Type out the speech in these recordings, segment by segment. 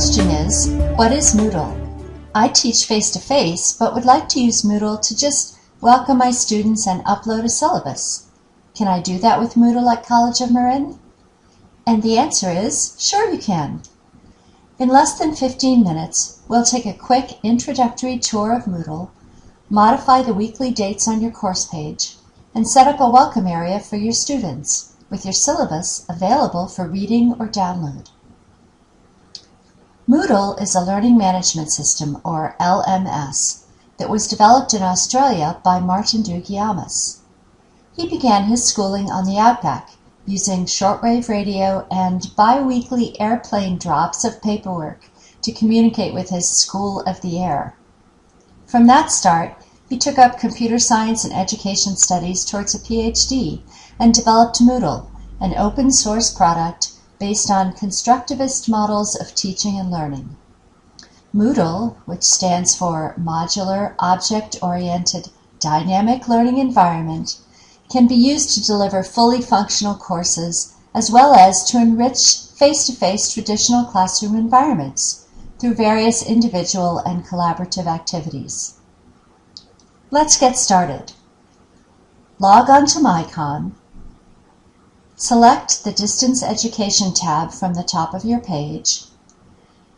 question is, what is Moodle? I teach face-to-face, but would like to use Moodle to just welcome my students and upload a syllabus. Can I do that with Moodle at College of Marin? And the answer is, sure you can. In less than 15 minutes, we'll take a quick introductory tour of Moodle, modify the weekly dates on your course page, and set up a welcome area for your students, with your syllabus available for reading or download. Moodle is a learning management system, or LMS, that was developed in Australia by Martin Dougiamas. He began his schooling on the Outback, using shortwave radio and bi-weekly airplane drops of paperwork to communicate with his School of the Air. From that start, he took up computer science and education studies towards a PhD and developed Moodle, an open source product based on constructivist models of teaching and learning. Moodle, which stands for Modular Object Oriented Dynamic Learning Environment, can be used to deliver fully functional courses as well as to enrich face-to-face traditional classroom environments through various individual and collaborative activities. Let's get started. Log on to MyCOM Select the Distance Education tab from the top of your page,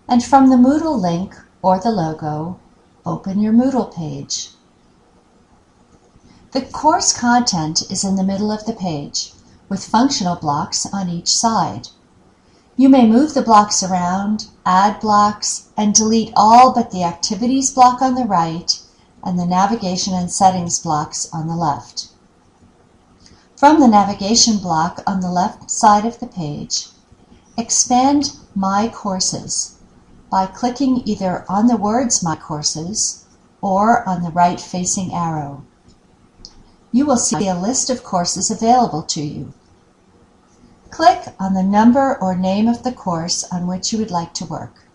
and from the Moodle link or the logo, open your Moodle page. The course content is in the middle of the page, with functional blocks on each side. You may move the blocks around, add blocks, and delete all but the Activities block on the right and the Navigation and Settings blocks on the left. From the navigation block on the left side of the page, expand My Courses by clicking either on the words My Courses or on the right facing arrow. You will see a list of courses available to you. Click on the number or name of the course on which you would like to work.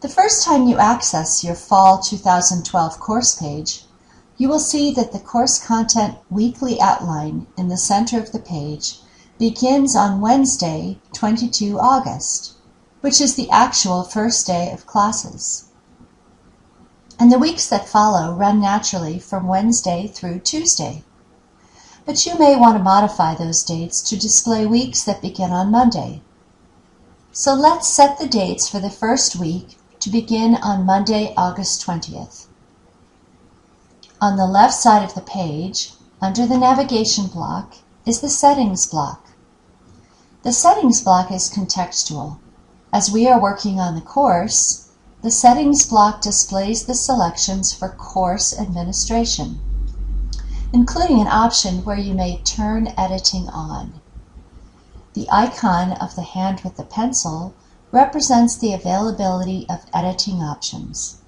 The first time you access your Fall 2012 course page, you will see that the course content weekly outline in the center of the page begins on Wednesday, 22 August, which is the actual first day of classes. And the weeks that follow run naturally from Wednesday through Tuesday. But you may want to modify those dates to display weeks that begin on Monday. So let's set the dates for the first week to begin on Monday, August 20th. On the left side of the page, under the navigation block, is the Settings block. The Settings block is contextual. As we are working on the course, the Settings block displays the selections for course administration, including an option where you may turn editing on. The icon of the hand with the pencil represents the availability of editing options.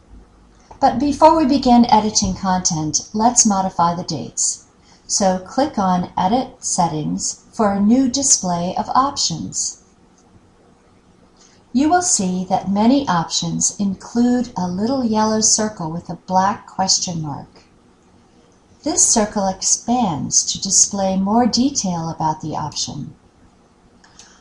But before we begin editing content, let's modify the dates. So click on Edit Settings for a new display of options. You will see that many options include a little yellow circle with a black question mark. This circle expands to display more detail about the option.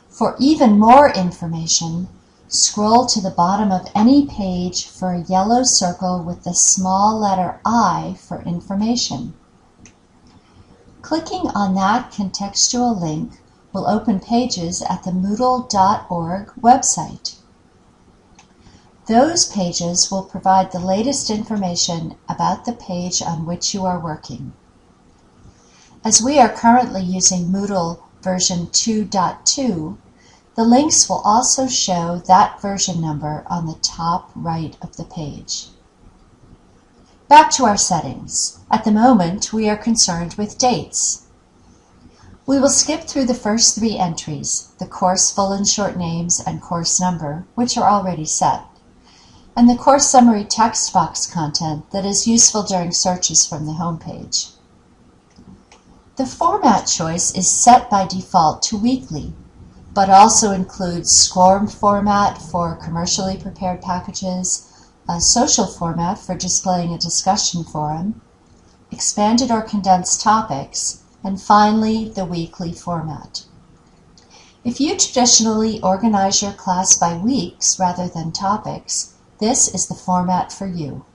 For even more information, Scroll to the bottom of any page for a yellow circle with the small letter I for information. Clicking on that contextual link will open pages at the Moodle.org website. Those pages will provide the latest information about the page on which you are working. As we are currently using Moodle version 2.2, the links will also show that version number on the top right of the page. Back to our settings. At the moment, we are concerned with dates. We will skip through the first three entries, the course full and short names and course number, which are already set, and the course summary text box content that is useful during searches from the home page. The format choice is set by default to weekly but also includes SCORM format for commercially prepared packages, a social format for displaying a discussion forum, expanded or condensed topics, and finally the weekly format. If you traditionally organize your class by weeks rather than topics, this is the format for you.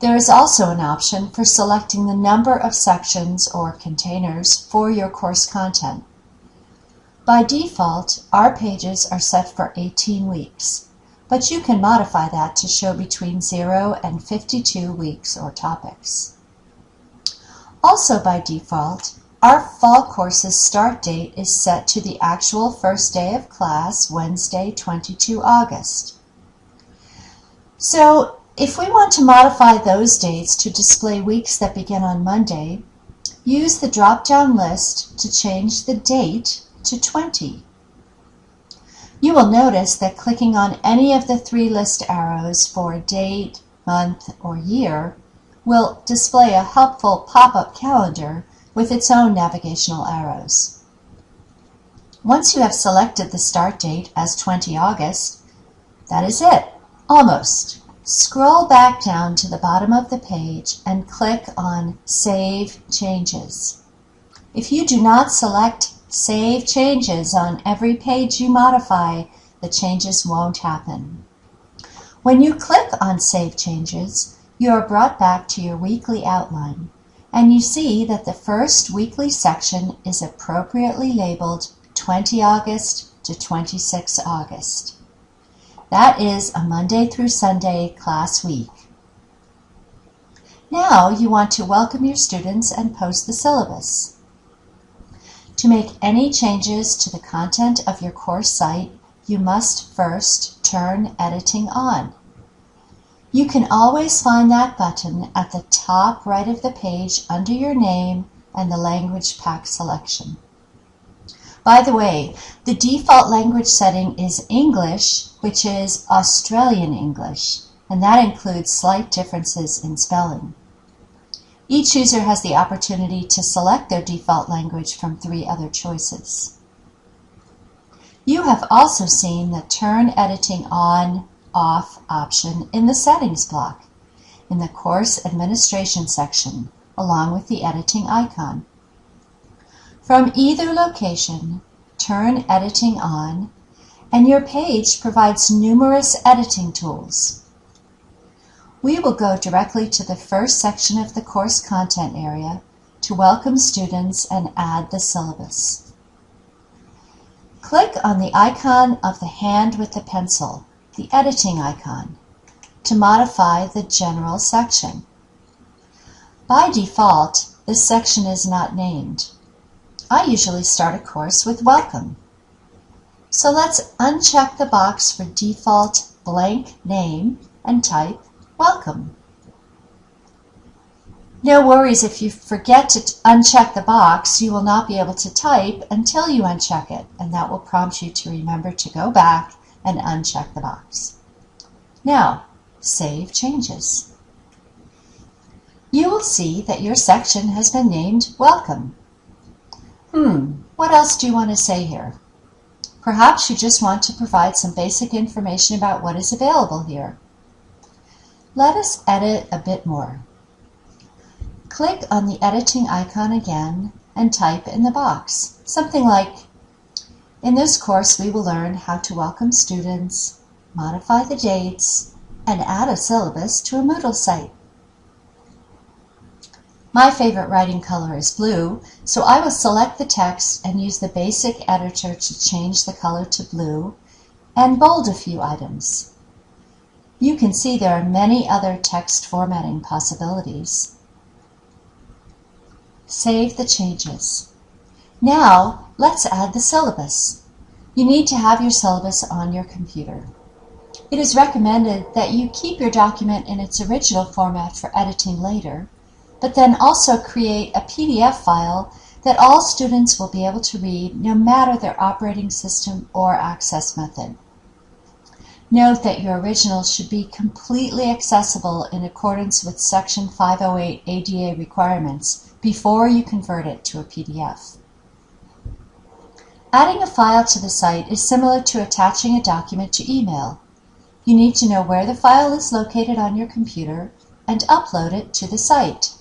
There is also an option for selecting the number of sections or containers for your course content. By default, our pages are set for 18 weeks, but you can modify that to show between 0 and 52 weeks or topics. Also by default, our fall course's start date is set to the actual first day of class, Wednesday, 22 August. So if we want to modify those dates to display weeks that begin on Monday, use the drop-down list to change the date to 20. You will notice that clicking on any of the three list arrows for date, month, or year will display a helpful pop-up calendar with its own navigational arrows. Once you have selected the start date as 20 August, that is it, almost. Scroll back down to the bottom of the page and click on Save Changes. If you do not select Save Changes on every page you modify, the changes won't happen. When you click on Save Changes, you are brought back to your weekly outline and you see that the first weekly section is appropriately labeled 20 August to 26 August. That is a Monday through Sunday class week. Now you want to welcome your students and post the syllabus. To make any changes to the content of your course site, you must first turn editing on. You can always find that button at the top right of the page under your name and the language pack selection. By the way, the default language setting is English, which is Australian English, and that includes slight differences in spelling. Each user has the opportunity to select their default language from three other choices. You have also seen the Turn Editing On off option in the Settings block in the Course Administration section, along with the editing icon. From either location, turn Editing on, and your page provides numerous editing tools. We will go directly to the first section of the course content area to welcome students and add the syllabus. Click on the icon of the hand with the pencil the editing icon to modify the general section. By default, this section is not named. I usually start a course with welcome. So let's uncheck the box for default blank name and type welcome. No worries if you forget to uncheck the box, you will not be able to type until you uncheck it, and that will prompt you to remember to go back and uncheck the box. Now, Save Changes. You will see that your section has been named Welcome. Hmm, what else do you want to say here? Perhaps you just want to provide some basic information about what is available here. Let us edit a bit more. Click on the editing icon again and type in the box, something like in this course, we will learn how to welcome students, modify the dates, and add a syllabus to a Moodle site. My favorite writing color is blue, so I will select the text and use the basic editor to change the color to blue and bold a few items. You can see there are many other text formatting possibilities. Save the changes. Now, let's add the syllabus. You need to have your syllabus on your computer. It is recommended that you keep your document in its original format for editing later, but then also create a PDF file that all students will be able to read no matter their operating system or access method. Note that your original should be completely accessible in accordance with Section 508 ADA requirements before you convert it to a PDF. Adding a file to the site is similar to attaching a document to email. You need to know where the file is located on your computer and upload it to the site.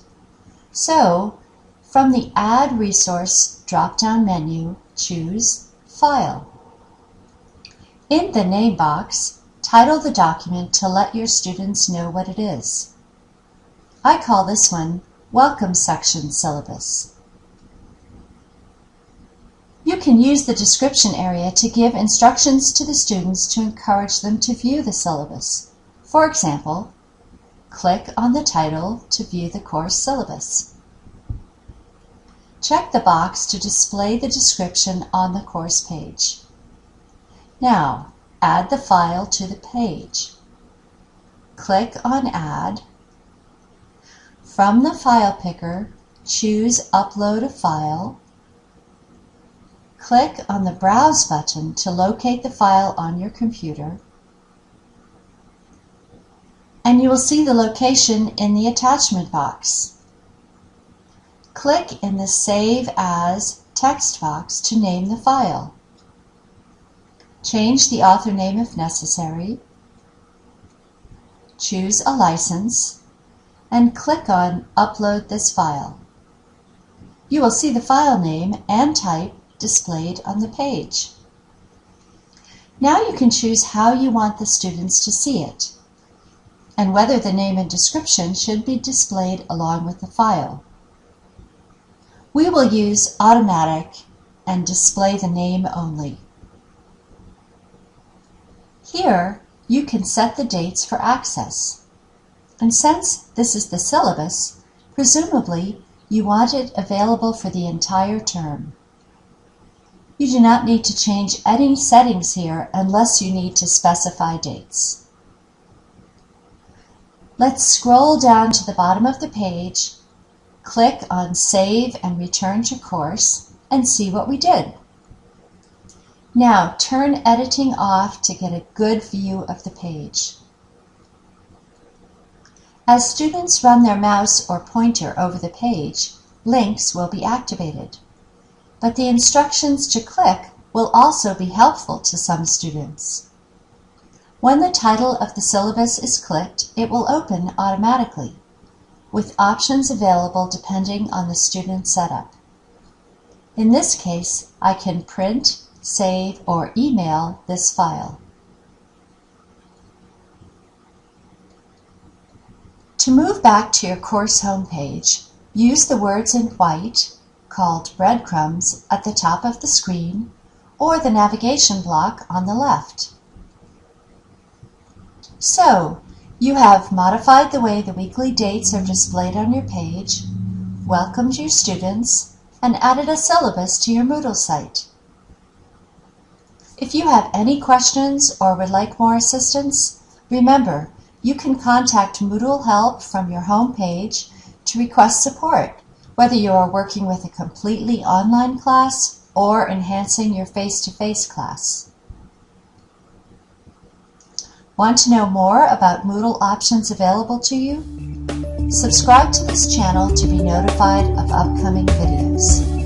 So, from the Add Resource drop-down menu, choose file. In the name box, title the document to let your students know what it is. I call this one Welcome Section Syllabus. You can use the description area to give instructions to the students to encourage them to view the syllabus. For example, click on the title to view the course syllabus. Check the box to display the description on the course page. Now, add the file to the page. Click on Add. From the file picker, choose Upload a file. Click on the Browse button to locate the file on your computer. And you will see the location in the attachment box. Click in the Save As text box to name the file. Change the author name if necessary. Choose a license and click on Upload this file. You will see the file name and type displayed on the page. Now you can choose how you want the students to see it and whether the name and description should be displayed along with the file. We will use automatic and display the name only. Here, you can set the dates for access. And since this is the syllabus, presumably you want it available for the entire term. You do not need to change any settings here unless you need to specify dates. Let's scroll down to the bottom of the page, click on Save and Return to Course, and see what we did. Now turn editing off to get a good view of the page. As students run their mouse or pointer over the page, links will be activated. But the instructions to click will also be helpful to some students. When the title of the syllabus is clicked, it will open automatically, with options available depending on the student setup. In this case, I can print, save, or email this file. To move back to your course homepage, use the words in white, called breadcrumbs, at the top of the screen, or the navigation block on the left. So, you have modified the way the weekly dates are displayed on your page, welcomed your students, and added a syllabus to your Moodle site. If you have any questions or would like more assistance, remember you can contact Moodle Help from your home page to request support, whether you are working with a completely online class or enhancing your face-to-face -face class. Want to know more about Moodle options available to you? Subscribe to this channel to be notified of upcoming videos.